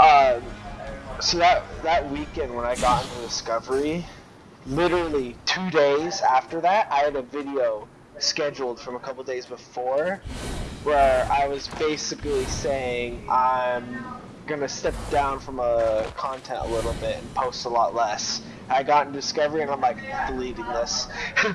Um, so that that weekend when I got into Discovery, literally two days after that, I had a video scheduled from a couple days before, where I was basically saying I'm gonna step down from uh, content a little bit and post a lot less. I got into Discovery and I'm like deleting this.